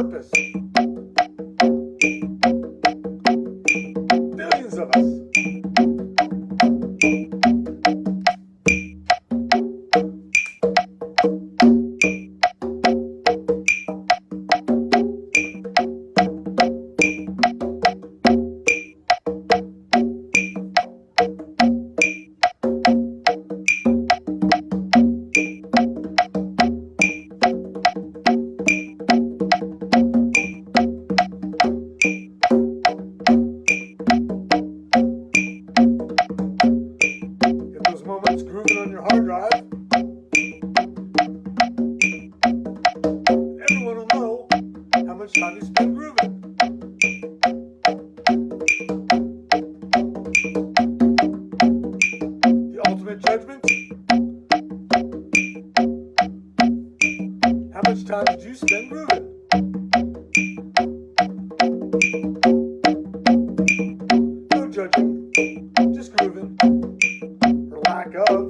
Our back up.